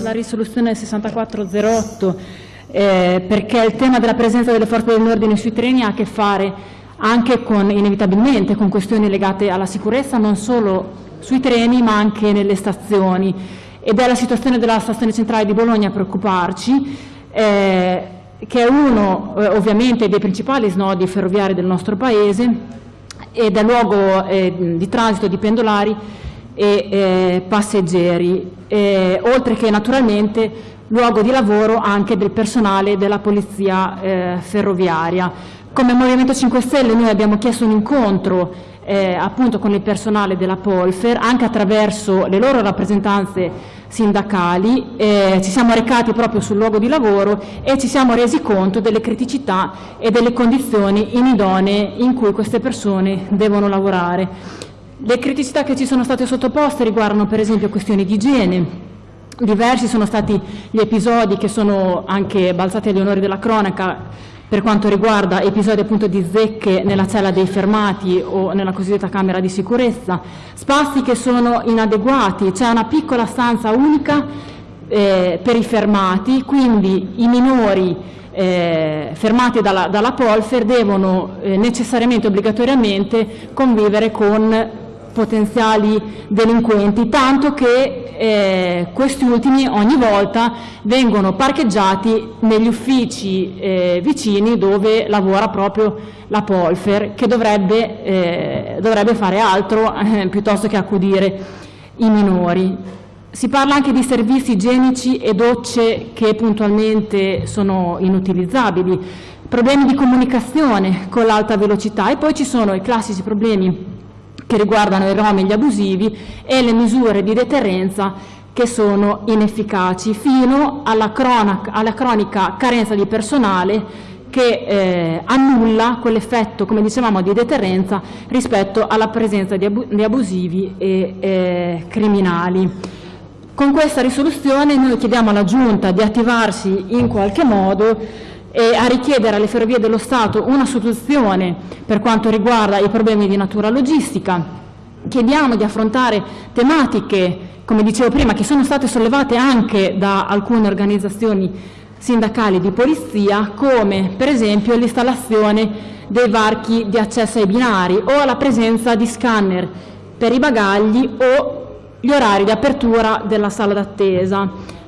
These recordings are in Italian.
sulla risoluzione 6408 eh, perché il tema della presenza delle forze dell'ordine sui treni ha a che fare anche con, inevitabilmente con questioni legate alla sicurezza non solo sui treni ma anche nelle stazioni. Ed è la situazione della stazione centrale di Bologna a preoccuparci eh, che è uno eh, ovviamente dei principali snodi ferroviari del nostro Paese ed è luogo eh, di transito di pendolari e eh, passeggeri, eh, oltre che naturalmente luogo di lavoro anche del personale della polizia eh, ferroviaria. Come Movimento 5 Stelle noi abbiamo chiesto un incontro eh, appunto con il personale della Polfer, anche attraverso le loro rappresentanze sindacali, eh, ci siamo recati proprio sul luogo di lavoro e ci siamo resi conto delle criticità e delle condizioni inidonee in cui queste persone devono lavorare. Le criticità che ci sono state sottoposte riguardano per esempio questioni di igiene, diversi sono stati gli episodi che sono anche balzati agli onori della cronaca per quanto riguarda episodi appunto di zecche nella cella dei fermati o nella cosiddetta camera di sicurezza, spazi che sono inadeguati, c'è una piccola stanza unica eh, per i fermati, quindi i minori eh, fermati dalla, dalla Polfer devono eh, necessariamente, obbligatoriamente convivere con potenziali delinquenti, tanto che eh, questi ultimi ogni volta vengono parcheggiati negli uffici eh, vicini dove lavora proprio la Polfer, che dovrebbe, eh, dovrebbe fare altro eh, piuttosto che accudire i minori. Si parla anche di servizi igienici e docce che puntualmente sono inutilizzabili, problemi di comunicazione con l'alta velocità e poi ci sono i classici problemi che riguardano i rom e gli abusivi e le misure di deterrenza che sono inefficaci, fino alla, cronaca, alla cronica carenza di personale che eh, annulla quell'effetto, come dicevamo, di deterrenza rispetto alla presenza di, abu di abusivi e eh, criminali. Con questa risoluzione noi chiediamo alla Giunta di attivarsi in qualche modo e a richiedere alle Ferrovie dello Stato una soluzione per quanto riguarda i problemi di natura logistica. Chiediamo di affrontare tematiche, come dicevo prima, che sono state sollevate anche da alcune organizzazioni sindacali di polizia, come per esempio l'installazione dei varchi di accesso ai binari o la presenza di scanner per i bagagli o gli orari di apertura della sala d'attesa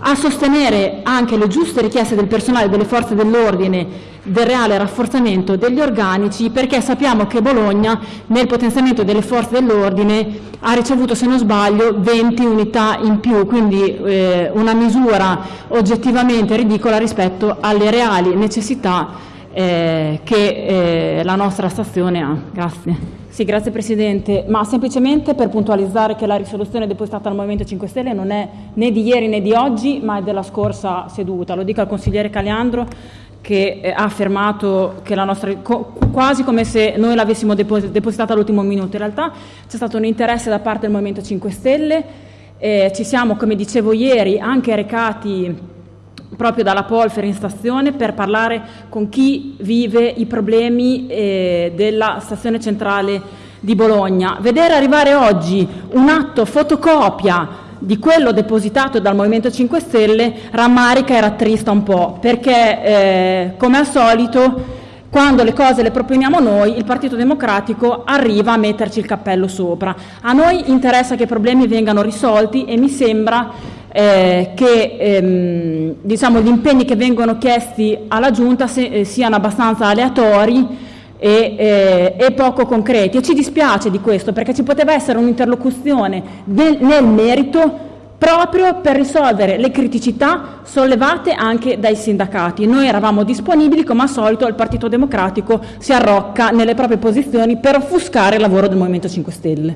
a sostenere anche le giuste richieste del personale delle forze dell'ordine del reale rafforzamento degli organici perché sappiamo che Bologna nel potenziamento delle forze dell'ordine ha ricevuto se non sbaglio 20 unità in più quindi eh, una misura oggettivamente ridicola rispetto alle reali necessità eh, che eh, la nostra stazione ha. Grazie. Sì, grazie Presidente, ma semplicemente per puntualizzare che la risoluzione depositata dal Movimento 5 Stelle non è né di ieri né di oggi, ma è della scorsa seduta. Lo dico al consigliere Caliandro che eh, ha affermato che la nostra, quasi come se noi l'avessimo depositata all'ultimo minuto. In realtà c'è stato un interesse da parte del Movimento 5 Stelle, eh, ci siamo, come dicevo ieri, anche recati proprio dalla Polfer in stazione per parlare con chi vive i problemi eh, della stazione centrale di Bologna. Vedere arrivare oggi un atto fotocopia di quello depositato dal Movimento 5 Stelle rammarica e rattrista un po', perché eh, come al solito quando le cose le proponiamo noi, il Partito Democratico arriva a metterci il cappello sopra. A noi interessa che i problemi vengano risolti e mi sembra eh, che ehm, diciamo, gli impegni che vengono chiesti alla Giunta se, eh, siano abbastanza aleatori e, eh, e, poco concreti. E ci dispiace di questo perché ci poteva essere un'interlocuzione nel merito proprio per risolvere le criticità sollevate anche dai sindacati. Noi eravamo disponibili, come al solito il Partito Democratico si arrocca nelle proprie posizioni per offuscare il lavoro del Movimento 5 Stelle.